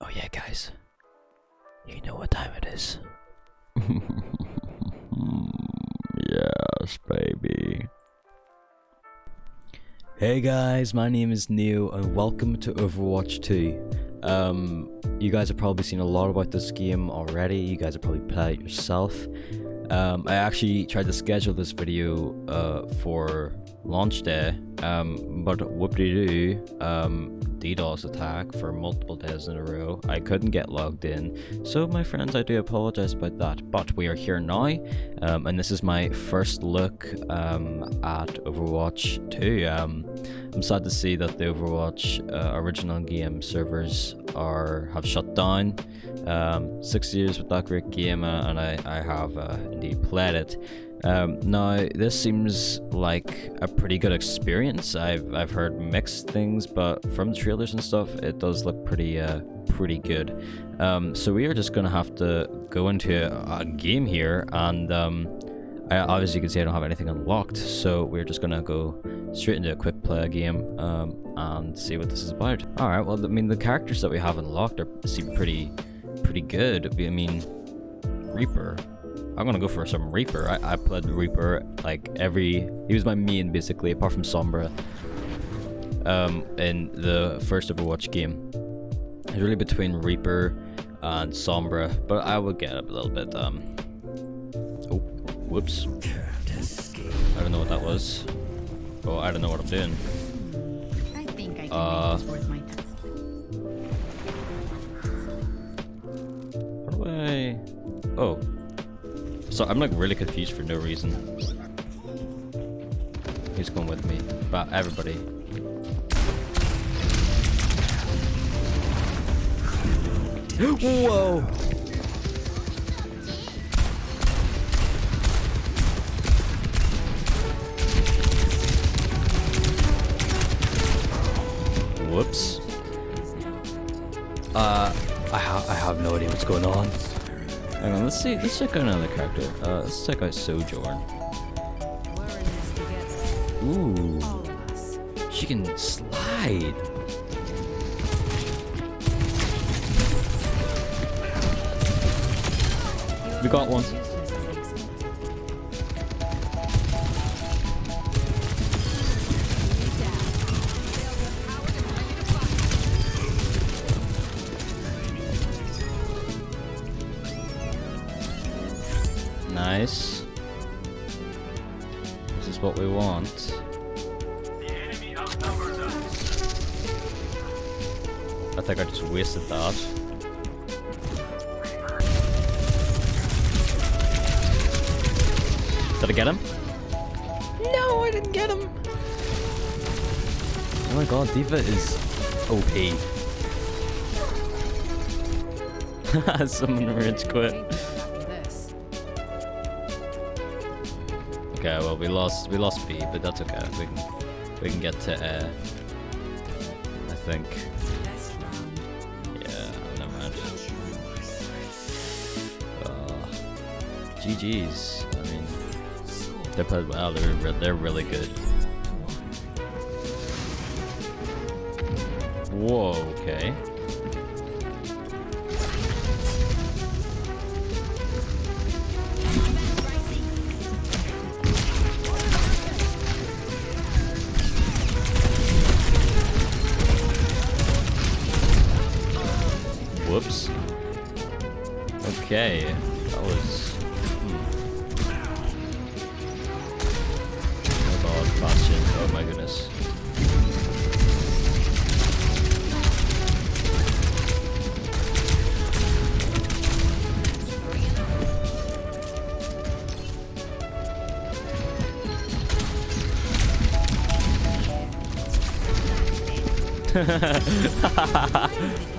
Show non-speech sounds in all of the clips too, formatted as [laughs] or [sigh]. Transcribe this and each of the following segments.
Oh yeah, guys. You know what time it is. [laughs] yes, baby. Hey guys, my name is Neo and welcome to Overwatch 2. Um, you guys have probably seen a lot about this game already, you guys have probably played it yourself. Um, I actually tried to schedule this video uh, for launch day, um, but whoop-de-doo, um, DDoS attack for multiple days in a row. I couldn't get logged in, so my friends, I do apologize about that, but we are here now, um, and this is my first look um, at Overwatch 2. Um, I'm sad to see that the Overwatch uh, original game servers are have shut down. Um, six years with that great game, uh, and I, I have uh, indeed played it. Um, now, this seems like a pretty good experience. I've I've heard mixed things, but from the trailers and stuff, it does look pretty uh, pretty good. Um, so we are just gonna have to go into a, a game here, and um, I, obviously you can see I don't have anything unlocked, so we're just gonna go straight into a quick play game um, and see what this is about. All right, well, I mean the characters that we have unlocked are seem pretty pretty good. I mean, Reaper. I'm gonna go for some Reaper. I, I played Reaper like every. He was my main basically, apart from Sombra. Um, in the first Overwatch game, it's really between Reaper and Sombra, but I would get a little bit. Um. Oh, whoops. I don't know what that was. Oh, I don't know what I'm doing. I think I can Uh, make this worth my time. What do I? Oh. So I'm like really confused for no reason. Who's going with me? But everybody. Whoa! Whoops. Uh, I, ha I have no idea what's going on. Hang on, let's see. Let's check out another character. Uh, let's check out Sojourn. Ooh, she can slide. We got one. Nice. This is what we want. I think I just wasted that. Did I get him? No, I didn't get him. Oh my god, D.Va is OP. [laughs] Someone rage quit. Okay, well we lost we lost B, but that's okay. We can we can get to. I think. Yeah, never mind. Uh, GG's. I mean, they played well. They're they're really good. Whoa. Okay. Okay, that was. Hmm. Oh god, Bastion. Oh my goodness. Whoa. [laughs]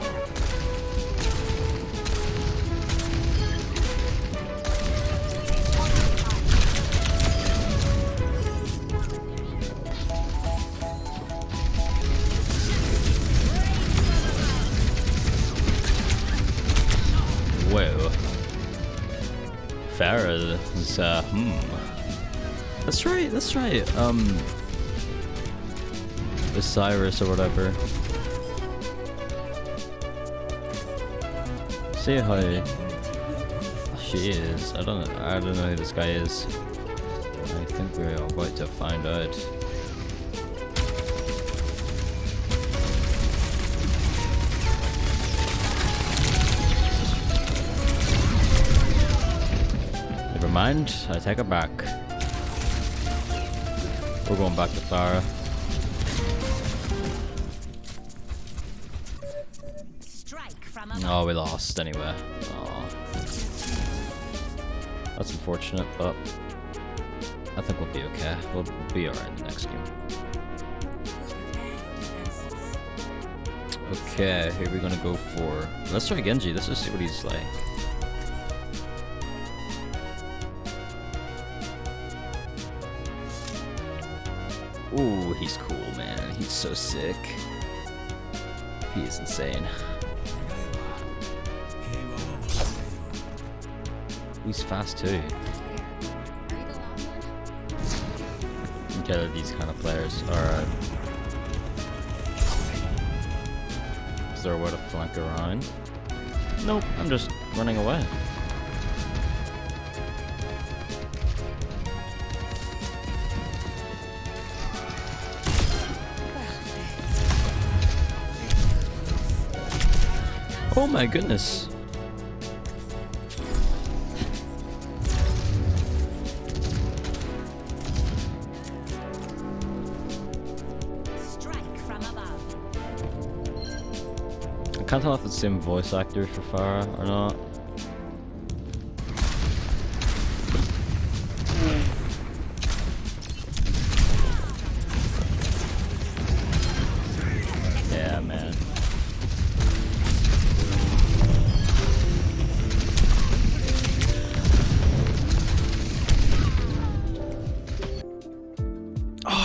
Pharah is, uh, hmm. Let's try, let's try, um, Osiris or whatever. see how she is. I don't I don't know who this guy is. I think we're about to find out. Never mind, I take it back. We're going back to Pharah. Strike. Oh, we lost anyway. Aw. That's unfortunate, but I think we'll be okay. We'll be alright in the next game. Okay, here we're gonna go for. Let's try Genji. Let's just see what he's like. Ooh, he's cool, man. He's so sick. He is insane. He's fast too. Okay, these kind of players. Alright. Uh, is there a way to flank around? Nope, I'm just running away. Oh my goodness. Strike from above. I can't tell if it's the same voice actor for Pharah or not.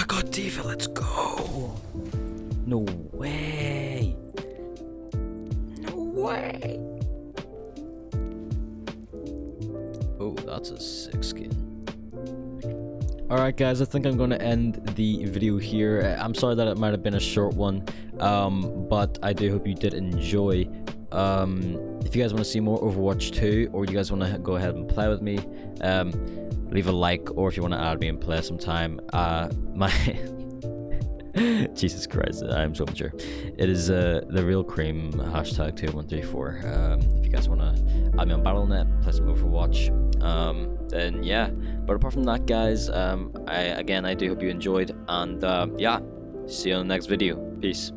I got D.Va, let's go! No way! No way! Oh, that's a sick skin. Alright guys, I think I'm going to end the video here. Uh, I'm sorry that it might have been a short one, um, but I do hope you did enjoy. Um, if you guys want to see more Overwatch 2, or you guys want to go ahead and play with me, um, leave a like, or if you want to add me and play sometime, uh, [laughs] my... Jesus Christ, I'm so mature. It is uh, the real cream hashtag 2134. Um, if you guys want to add me on Battle.net, play some Overwatch, um, then yeah. But apart from that, guys, um, I again I do hope you enjoyed, and uh, yeah, see you on the next video. Peace.